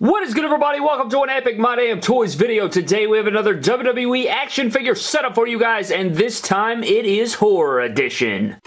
What is good everybody? Welcome to an Epic My Damn Toys video. Today we have another WWE action figure setup for you guys and this time it is Horror Edition.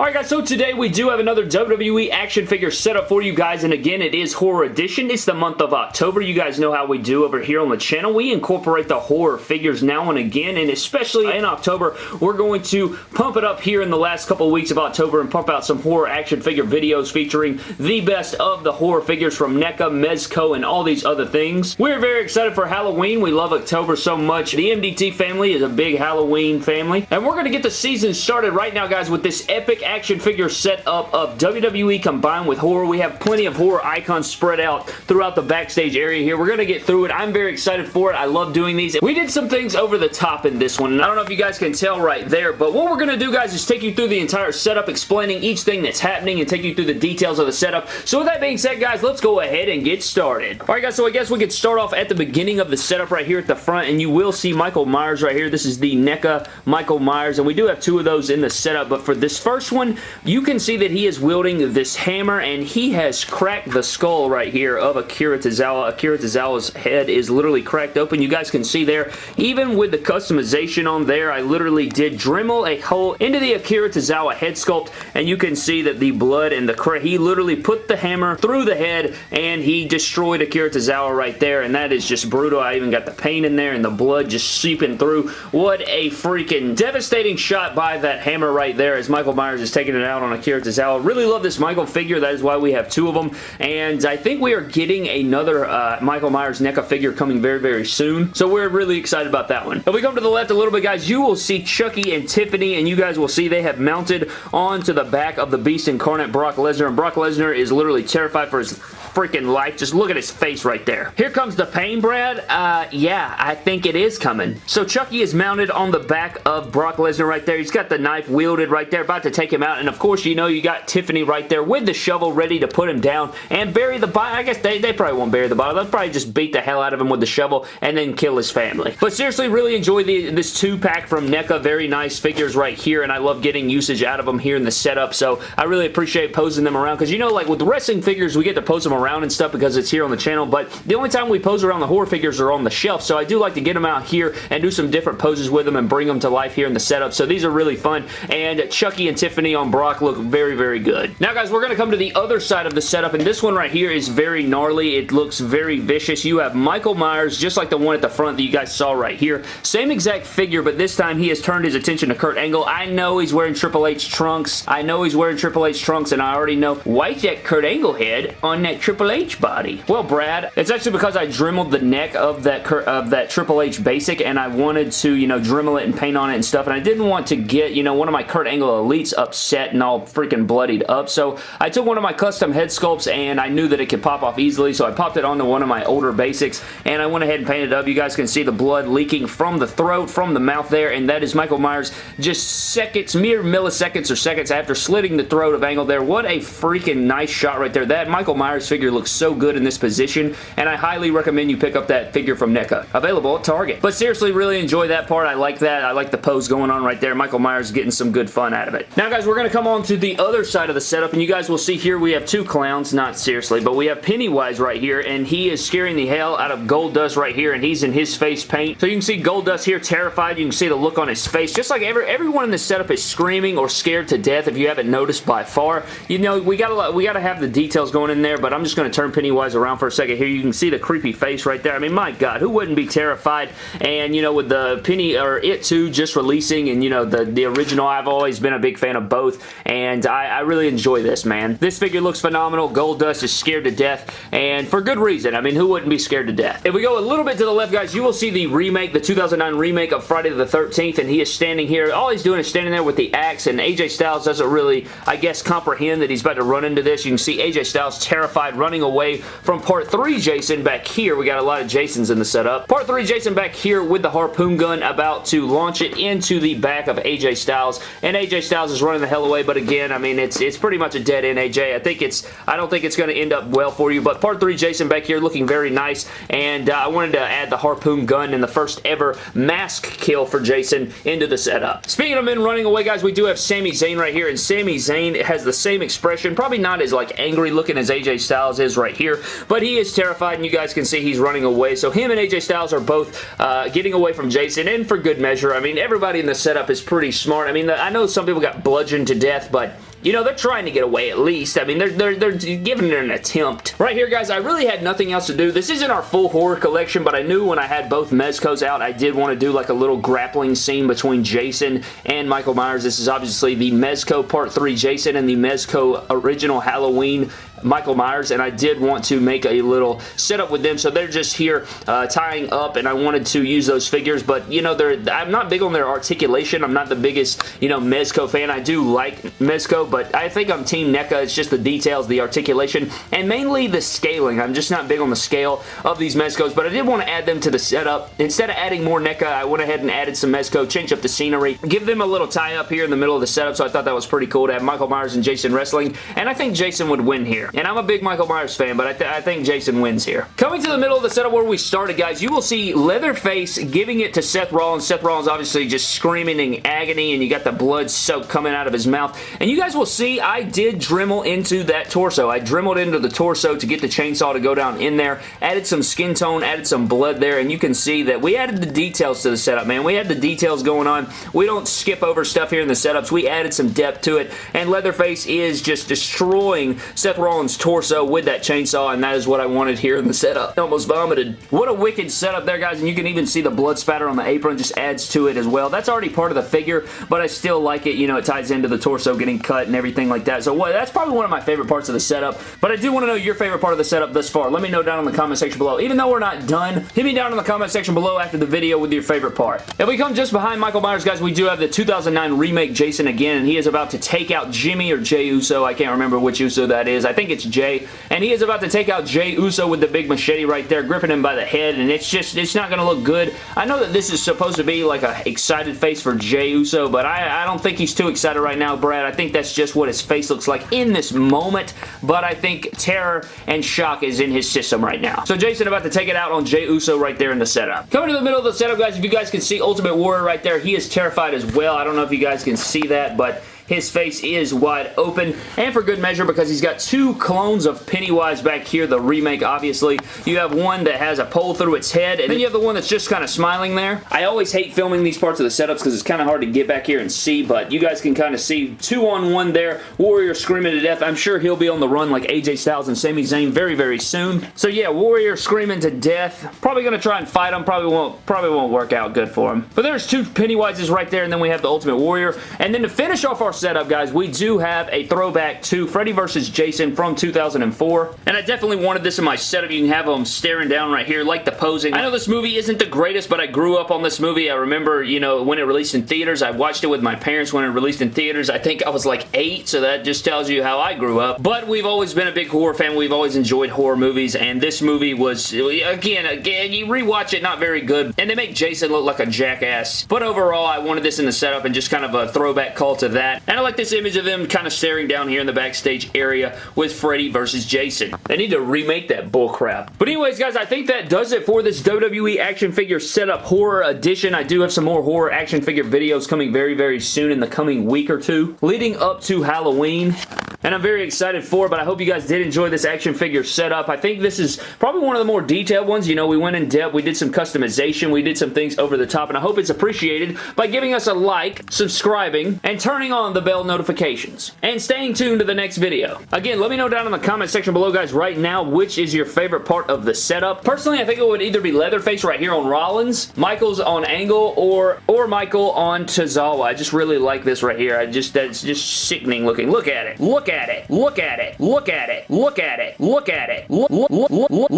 Alright guys, so today we do have another WWE action figure setup for you guys, and again, it is Horror Edition. It's the month of October. You guys know how we do over here on the channel. We incorporate the horror figures now and again, and especially in October, we're going to pump it up here in the last couple of weeks of October and pump out some horror action figure videos featuring the best of the horror figures from NECA, Mezco, and all these other things. We're very excited for Halloween. We love October so much. The MDT family is a big Halloween family, and we're going to get the season started right now, guys, with this epic action figure setup of WWE combined with horror. We have plenty of horror icons spread out throughout the backstage area here. We're going to get through it. I'm very excited for it. I love doing these. We did some things over the top in this one. I don't know if you guys can tell right there, but what we're going to do, guys, is take you through the entire setup, explaining each thing that's happening and take you through the details of the setup. So with that being said, guys, let's go ahead and get started. Alright, guys, so I guess we could start off at the beginning of the setup right here at the front, and you will see Michael Myers right here. This is the NECA Michael Myers, and we do have two of those in the setup, but for this first one, you can see that he is wielding this hammer and he has cracked the skull right here of Akira Tozawa. Akira Tozawa's head is literally cracked open. You guys can see there, even with the customization on there, I literally did Dremel a hole into the Akira Tozawa head sculpt and you can see that the blood and the he literally put the hammer through the head and he destroyed Akira Tozawa right there and that is just brutal. I even got the paint in there and the blood just seeping through. What a freaking devastating shot by that hammer right there as Michael Myers is taking it out on Akira Tozawa. Really love this Michael figure. That is why we have two of them. And I think we are getting another uh, Michael Myers NECA figure coming very, very soon. So we're really excited about that one. If we come to the left a little bit, guys, you will see Chucky and Tiffany, and you guys will see they have mounted onto the back of the Beast Incarnate Brock Lesnar. And Brock Lesnar is literally terrified for his freaking life. Just look at his face right there. Here comes the pain, Brad. Uh, yeah, I think it is coming. So Chucky is mounted on the back of Brock Lesnar right there. He's got the knife wielded right there, about to take him out. And of course, you know you got Tiffany right there with the shovel ready to put him down and bury the body. I guess they, they probably won't bury the body. They'll probably just beat the hell out of him with the shovel and then kill his family. But seriously, really enjoy the, this two-pack from NECA. Very nice figures right here, and I love getting usage out of them here in the setup, so I really appreciate posing them around, because you know, like with wrestling figures, we get to pose them around and stuff because it's here on the channel, but the only time we pose around the horror figures are on the shelf, so I do like to get them out here and do some different poses with them and bring them to life here in the setup, so these are really fun, and Chucky and Tiffany on Brock look very, very good. Now, guys, we're going to come to the other side of the setup, and this one right here is very gnarly. It looks very vicious. You have Michael Myers, just like the one at the front that you guys saw right here. Same exact figure, but this time he has turned his attention to Kurt Angle. I know he's wearing Triple H trunks. I know he's wearing Triple H trunks, and I already know why that Kurt Angle head on that Triple H body. Well, Brad, it's actually because I dremeled the neck of that of that Triple H basic, and I wanted to, you know, dremel it and paint on it and stuff, and I didn't want to get, you know, one of my Kurt Angle Elites upset and all freaking bloodied up, so I took one of my custom head sculpts, and I knew that it could pop off easily, so I popped it onto one of my older basics, and I went ahead and painted it up. You guys can see the blood leaking from the throat, from the mouth there, and that is Michael Myers just seconds, mere milliseconds or seconds after slitting the throat of Angle there. What a freaking nice shot right there. That Michael Myers figure looks so good in this position, and I highly recommend you pick up that figure from NECA. Available at Target. But seriously, really enjoy that part. I like that. I like the pose going on right there. Michael Myers getting some good fun out of it. Now, guys, we're going to come on to the other side of the setup, and you guys will see here we have two clowns. Not seriously, but we have Pennywise right here, and he is scaring the hell out of Goldust right here, and he's in his face paint. So you can see Goldust here terrified. You can see the look on his face. Just like every, everyone in this setup is screaming or scared to death if you haven't noticed by far. You know, we gotta, we gotta have the details going in there, but I'm just going to turn Pennywise around for a second here. You can see the creepy face right there. I mean, my God, who wouldn't be terrified? And, you know, with the Penny, or It 2 just releasing, and, you know, the, the original, I've always been a big fan of both, and I, I really enjoy this, man. This figure looks phenomenal. Goldust is scared to death, and for good reason. I mean, who wouldn't be scared to death? If we go a little bit to the left, guys, you will see the remake, the 2009 remake of Friday the 13th, and he is standing here. All he's doing is standing there with the axe, and AJ Styles doesn't really, I guess, comprehend that he's about to run into this. You can see AJ Styles terrified running away from Part 3 Jason back here. We got a lot of Jasons in the setup. Part 3 Jason back here with the harpoon gun about to launch it into the back of AJ Styles, and AJ Styles is running the hell away, but again, I mean, it's it's pretty much a dead end AJ. I think it's, I don't think it's going to end up well for you, but Part 3 Jason back here looking very nice, and uh, I wanted to add the harpoon gun in the first ever mask kill for Jason into the setup. Speaking of men running away, guys, we do have Sami Zayn right here, and Sami Zayn has the same expression, probably not as like angry looking as AJ Styles is right here, but he is terrified, and you guys can see he's running away, so him and AJ Styles are both uh, getting away from Jason, and for good measure. I mean, everybody in the setup is pretty smart. I mean, I know some people got bludgeoned to death, but you know, they're trying to get away at least. I mean, they're, they're, they're giving it an attempt. Right here, guys, I really had nothing else to do. This isn't our full horror collection, but I knew when I had both Mezcos out, I did want to do like a little grappling scene between Jason and Michael Myers. This is obviously the Mezco Part 3 Jason and the Mezco Original Halloween Michael Myers, and I did want to make a little setup with them, so they're just here uh, tying up, and I wanted to use those figures, but, you know, they're I'm not big on their articulation. I'm not the biggest, you know, Mezco fan. I do like Mezco, but I think I'm Team NECA. It's just the details, the articulation, and mainly the scaling. I'm just not big on the scale of these Mezcos, but I did want to add them to the setup. Instead of adding more NECA, I went ahead and added some Mezco, change up the scenery, give them a little tie-up here in the middle of the setup, so I thought that was pretty cool to have Michael Myers and Jason wrestling, and I think Jason would win here. And I'm a big Michael Myers fan, but I, th I think Jason wins here. Coming to the middle of the setup where we started, guys, you will see Leatherface giving it to Seth Rollins. Seth Rollins obviously just screaming in agony, and you got the blood soak coming out of his mouth. And you guys will see I did Dremel into that torso. I dremeled into the torso to get the chainsaw to go down in there. Added some skin tone, added some blood there, and you can see that we added the details to the setup, man. We had the details going on. We don't skip over stuff here in the setups. We added some depth to it, and Leatherface is just destroying Seth Rollins' torso torso with that chainsaw, and that is what I wanted here in the setup. Almost vomited. What a wicked setup there, guys, and you can even see the blood spatter on the apron just adds to it as well. That's already part of the figure, but I still like it. You know, it ties into the torso getting cut and everything like that. So that's probably one of my favorite parts of the setup, but I do want to know your favorite part of the setup thus far. Let me know down in the comment section below. Even though we're not done, hit me down in the comment section below after the video with your favorite part. If we come just behind Michael Myers, guys, we do have the 2009 remake Jason again, and he is about to take out Jimmy or Jey Uso. I can't remember which Uso that is. I think it's Jey. and he is about to take out Jey Uso with the big machete right there, gripping him by the head, and it's just, it's not going to look good. I know that this is supposed to be like a excited face for Jey Uso, but I, I don't think he's too excited right now, Brad. I think that's just what his face looks like in this moment, but I think terror and shock is in his system right now. So Jason about to take it out on Jey Uso right there in the setup. Coming to the middle of the setup, guys, if you guys can see Ultimate Warrior right there, he is terrified as well. I don't know if you guys can see that, but his face is wide open, and for good measure because he's got two clones of Pennywise back here, the remake, obviously. You have one that has a pole through its head, and then you have the one that's just kind of smiling there. I always hate filming these parts of the setups because it's kind of hard to get back here and see, but you guys can kind of see two on one there. Warrior screaming to death. I'm sure he'll be on the run like AJ Styles and Sami Zayn very, very soon. So yeah, Warrior screaming to death. Probably going to try and fight him. Probably won't, probably won't work out good for him. But there's two Pennywises right there, and then we have the Ultimate Warrior. And then to finish off our setup, guys, we do have a throwback to Freddy vs. Jason from 2004. And I definitely wanted this in my setup. You can have them staring down right here, like the posing. I know this movie isn't the greatest, but I grew up on this movie. I remember, you know, when it released in theaters. I watched it with my parents when it released in theaters. I think I was like eight, so that just tells you how I grew up. But we've always been a big horror fan. We've always enjoyed horror movies, and this movie was, again, again, you rewatch it, not very good, and they make Jason look like a jackass. But overall, I wanted this in the setup and just kind of a throwback call to that. And I like this image of them kind of staring down here in the backstage area with Freddy versus Jason. They need to remake that bullcrap. But anyways, guys, I think that does it for this WWE action figure setup horror edition. I do have some more horror action figure videos coming very, very soon in the coming week or two, leading up to Halloween and I'm very excited for but I hope you guys did enjoy this action figure setup. I think this is probably one of the more detailed ones. You know, we went in depth, we did some customization, we did some things over the top, and I hope it's appreciated by giving us a like, subscribing, and turning on the bell notifications, and staying tuned to the next video. Again, let me know down in the comment section below, guys, right now, which is your favorite part of the setup. Personally, I think it would either be Leatherface right here on Rollins, Michaels on Angle, or, or Michael on Tozawa. I just really like this right here. I just, that's just sickening looking. Look at it. Look at it. Look at it. Look at it. Look at it. Look at it. Look, look, look, look, at it.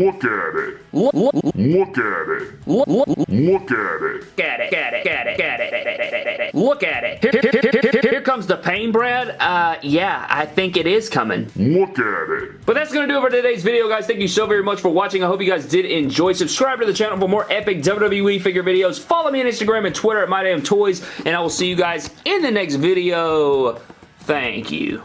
look, at it. look, at it. at it, at it, at it, at it. Look at it. Here, here, here, here, here, comes the pain, Brad. Uh, yeah, I think it is coming. Look at it. But that's going to do it for today's video, guys. Thank you so very much for watching. I hope you guys did enjoy. Subscribe to the channel for more epic WWE figure videos. Follow me on Instagram and Twitter at MyDamnToys, and I will see you guys in the next video. Thank you.